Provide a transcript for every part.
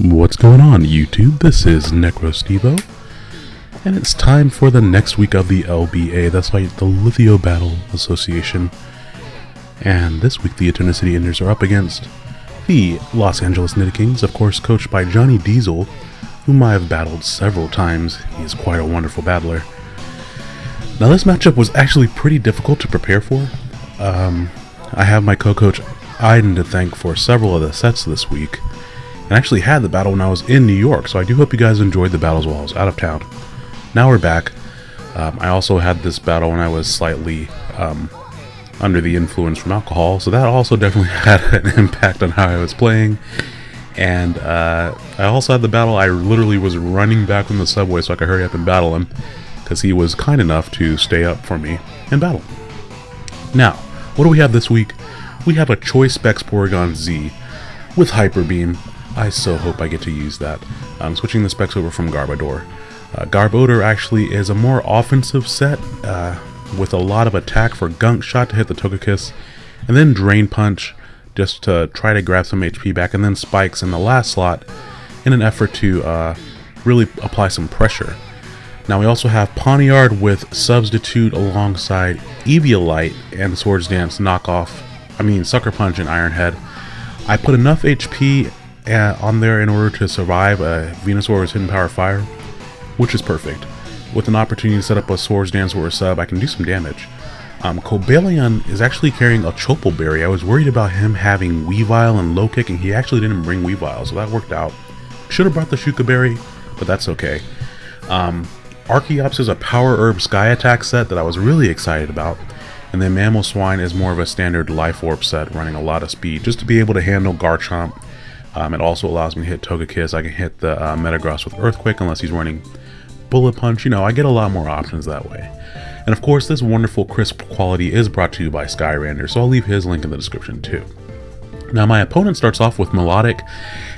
What's going on YouTube? This is NecroStevo, and it's time for the next week of the LBA, that's right, the Lithio Battle Association. And this week the Eternity Enders are up against the Los Angeles Kings, of course coached by Johnny Diesel, whom I have battled several times. He is quite a wonderful battler. Now this matchup was actually pretty difficult to prepare for. Um, I have my co-coach Iden to thank for several of the sets this week and actually had the battle when I was in New York, so I do hope you guys enjoyed the battles while I was out of town. Now we're back. Um, I also had this battle when I was slightly um, under the influence from alcohol, so that also definitely had an impact on how I was playing. And uh, I also had the battle, I literally was running back from the subway so I could hurry up and battle him, because he was kind enough to stay up for me and battle. Now, what do we have this week? We have a Choice Specs Porygon Z with Hyper Beam, I so hope I get to use that. I'm switching the specs over from Garbodor. Uh, Garbodor actually is a more offensive set uh, with a lot of attack for Gunk Shot to hit the Togekiss, and then Drain Punch just to try to grab some HP back, and then Spikes in the last slot in an effort to uh, really apply some pressure. Now we also have Pawniard with Substitute alongside Eviolite and Swords Dance knockoff, I mean Sucker Punch and Iron Head. I put enough HP on there in order to survive a Venusaur's Hidden Power Fire, which is perfect. With an opportunity to set up a Swords Dance or a sub, I can do some damage. Um, Cobalion is actually carrying a Chople Berry. I was worried about him having Weavile and Low Kick, and he actually didn't bring Weavile, so that worked out. Should have brought the Shuca Berry, but that's okay. Um, Archeops is a Power Herb Sky Attack set that I was really excited about. And then Mamoswine is more of a standard Life Orb set, running a lot of speed, just to be able to handle Garchomp um, it also allows me to hit Togekiss. I can hit the uh, Metagross with Earthquake unless he's running Bullet Punch. You know, I get a lot more options that way. And of course, this wonderful crisp quality is brought to you by Skyrander, so I'll leave his link in the description too. Now, my opponent starts off with Melodic,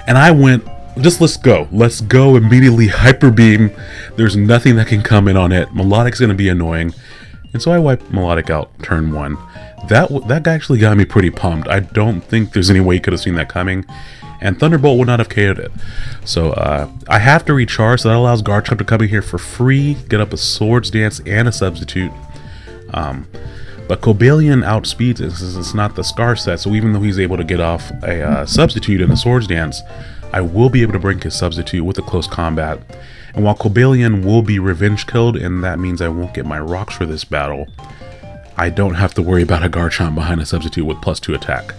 and I went, just let's go. Let's go immediately Hyper Beam. There's nothing that can come in on it. Melodic's going to be annoying. And so I wipe Melodic out turn one. That, that actually got me pretty pumped. I don't think there's any way you could have seen that coming and Thunderbolt would not have KO'd it. So uh, I have to recharge, so that allows Garchomp to come in here for free, get up a Swords Dance and a Substitute. Um, but Cobalion outspeeds it since it's not the Scarf set, so even though he's able to get off a uh, Substitute in the Swords Dance, I will be able to bring his Substitute with a close combat. And while Cobalion will be revenge killed, and that means I won't get my rocks for this battle, I don't have to worry about a Garchomp behind a Substitute with plus 2 attack.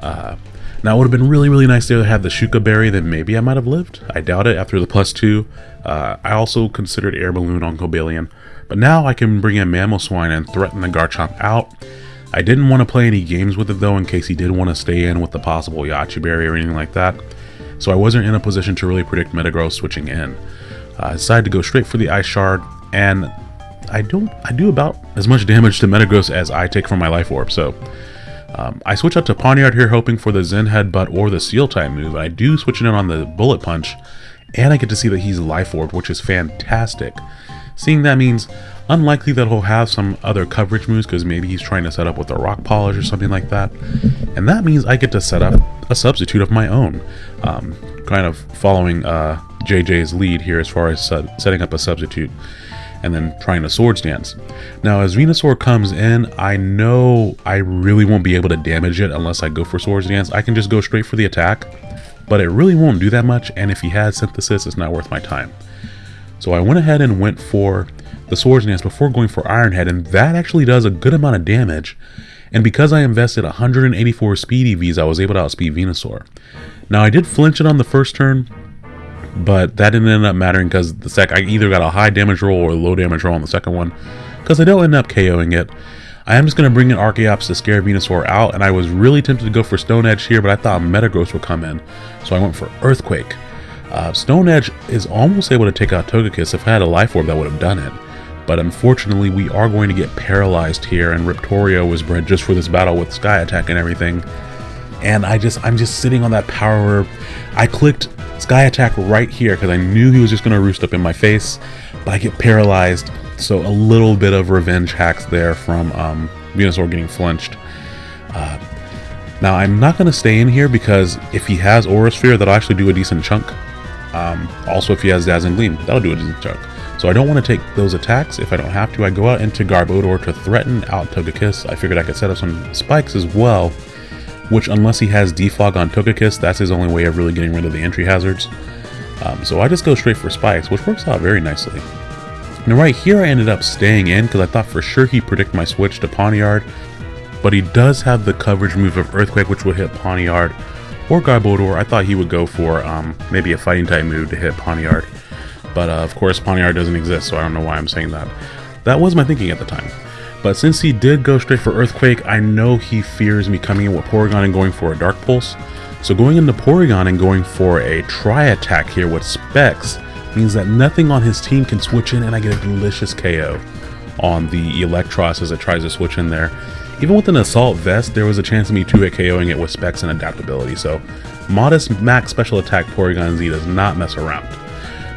Uh, now, it would have been really, really nice to have the Shuca Berry, then maybe I might have lived. I doubt it after the plus two. Uh, I also considered Air Balloon on Cobalion, but now I can bring in Mamoswine and threaten the Garchomp out. I didn't want to play any games with it though in case he did want to stay in with the possible Yache Berry or anything like that, so I wasn't in a position to really predict Metagross switching in. Uh, I decided to go straight for the Ice Shard, and I don't I do about as much damage to Metagross as I take from my Life Orb, so um, I switch out to Pawniard here hoping for the Zen Headbutt or the Steel type move. I do switch it in on the Bullet Punch, and I get to see that he's Life Orb, which is fantastic. Seeing that means unlikely that he'll have some other coverage moves because maybe he's trying to set up with a Rock Polish or something like that. And that means I get to set up a substitute of my own, um, kind of following uh, JJ's lead here as far as setting up a substitute and then trying to swords dance. Now as Venusaur comes in, I know I really won't be able to damage it unless I go for swords dance. I can just go straight for the attack, but it really won't do that much and if he has synthesis, it's not worth my time. So I went ahead and went for the swords dance before going for Iron Head and that actually does a good amount of damage. And because I invested 184 speed EVs, I was able to outspeed Venusaur. Now I did flinch it on the first turn, but that didn't end up mattering because the sec I either got a high damage roll or a low damage roll on the second one because I don't end up KOing it. I am just going to bring in Archeops to scare Venusaur out, and I was really tempted to go for Stone Edge here, but I thought Metagross would come in, so I went for Earthquake. Uh, Stone Edge is almost able to take out Togekiss. If I had a Life Orb, that would have done it. But unfortunately, we are going to get paralyzed here, and Riptorio was bred just for this battle with Sky Attack and everything. And I just, I'm just sitting on that power. I clicked Sky Attack right here because I knew he was just going to roost up in my face, but I get paralyzed. So a little bit of revenge hacks there from um, Venusaur getting flinched. Uh, Now, I'm not going to stay in here because if he has Aura Sphere, that'll actually do a decent chunk. Um, also, if he has Dazzling Gleam, that'll do a decent chunk. So I don't want to take those attacks. If I don't have to, I go out into Garbodor to threaten out Togekiss. I figured I could set up some spikes as well, which unless he has Defog on Togekiss, that's his only way of really getting rid of the entry hazards. Um, so I just go straight for spikes, which works out very nicely. Now right here I ended up staying in because I thought for sure he'd predict my switch to Pawniard, but he does have the coverage move of Earthquake which would hit Pawniard or Garbodor. I thought he would go for um, maybe a fighting type move to hit Pawniard, but uh, of course Pawniard doesn't exist so I don't know why I'm saying that. That was my thinking at the time. But since he did go straight for Earthquake, I know he fears me coming in with Porygon and going for a Dark Pulse. So going into Porygon and going for a Tri-Attack here with Specs means that nothing on his team can switch in and I get a delicious KO on the Eelektross as it tries to switch in there. Even with an Assault Vest, there was a chance of me 2-hit KOing it with specs and adaptability, so modest max special attack Porygon Z does not mess around.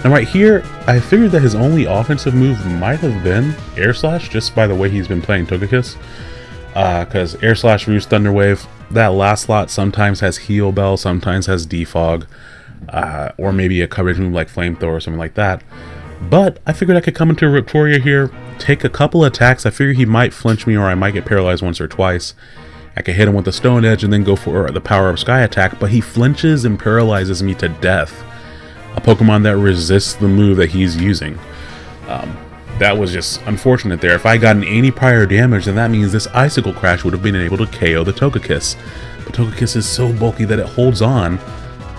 Now right here, I figured that his only offensive move might have been Air Slash, just by the way he's been playing Togekiss. Because uh, Air Slash, Roost, Thunder Wave, that last slot sometimes has Heal Bell, sometimes has Defog uh, or maybe a coverage move like Flamethrower or something like that. But I figured I could come into Victoria here, take a couple attacks. I figured he might flinch me or I might get paralyzed once or twice. I could hit him with the Stone Edge and then go for the Power Herb Sky attack, but he flinches and paralyzes me to death. A Pokemon that resists the move that he's using. Um, that was just unfortunate there. If I gotten any prior damage, then that means this Icicle Crash would have been able to KO the Togekiss. But Togekiss is so bulky that it holds on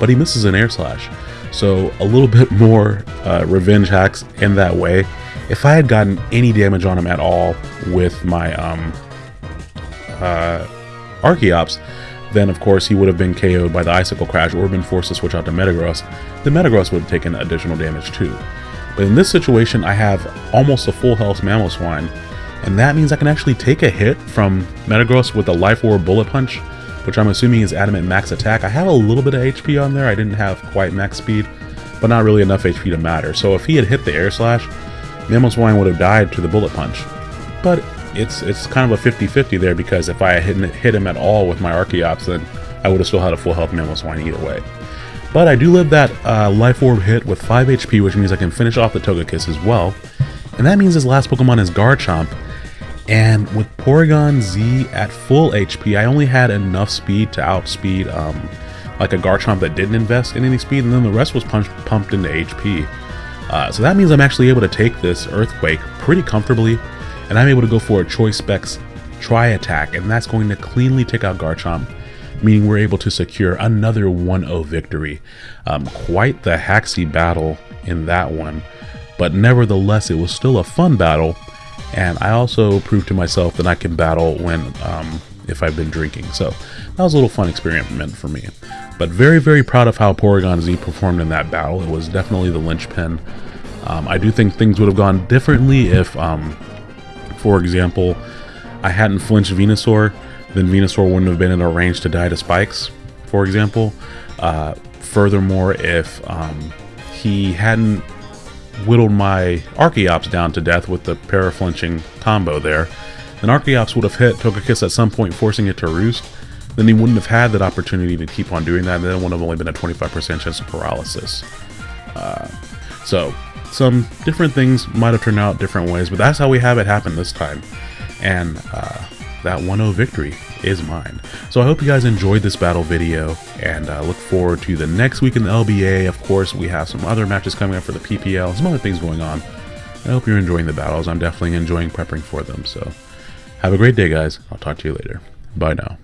but he misses an air slash. So a little bit more uh, revenge hacks in that way. If I had gotten any damage on him at all with my um, uh, Archeops, then of course he would have been KO'd by the Icicle Crash or been forced to switch out to Metagross. The Metagross would have taken additional damage too. But in this situation, I have almost a full health Mamoswine, and that means I can actually take a hit from Metagross with a Life Orb Bullet Punch, which I'm assuming is adamant max attack. I have a little bit of HP on there. I didn't have quite max speed, but not really enough HP to matter. So if he had hit the air slash, Mamoswine would have died to the bullet punch. But it's it's kind of a 50-50 there because if I had hit, him at all with my Archeops, then I would have still had a full health Mamoswine either way. But I do live that uh, Life Orb hit with 5 HP, which means I can finish off the Togekiss as well. And that means his last Pokemon is Garchomp, and with Porygon Z at full HP, I only had enough speed to outspeed um, like a Garchomp that didn't invest in any speed, and then the rest was punched, pumped into HP. Uh, so that means I'm actually able to take this Earthquake pretty comfortably, and I'm able to go for a Choice Specs Tri-Attack, and that's going to cleanly take out Garchomp, meaning we're able to secure another 1-0 victory. Um, quite the haxy battle in that one, but nevertheless, it was still a fun battle, and I also proved to myself that I can battle when um, if I've been drinking. So that was a little fun experiment for me. But very, very proud of how Porygon Z performed in that battle. It was definitely the linchpin. Um, I do think things would have gone differently if, um, for example, I hadn't flinched Venusaur, then Venusaur wouldn't have been in a range to die to spikes, for example. Uh, furthermore, if um, he hadn't whittled my Archeops down to death with the para-flinching combo there, then Archeops would have hit Togekiss at some point, forcing it to roost. Then he wouldn't have had that opportunity to keep on doing that, and then it would have only been a 25% chance of paralysis. Uh, so, some different things might have turned out different ways, but that's how we have it happen this time. And uh, that 1-0 victory is mine. So I hope you guys enjoyed this battle video and uh, look forward to the next week in the LBA. Of course, we have some other matches coming up for the PPL, some other things going on. I hope you're enjoying the battles. I'm definitely enjoying prepping for them. So have a great day, guys. I'll talk to you later. Bye now.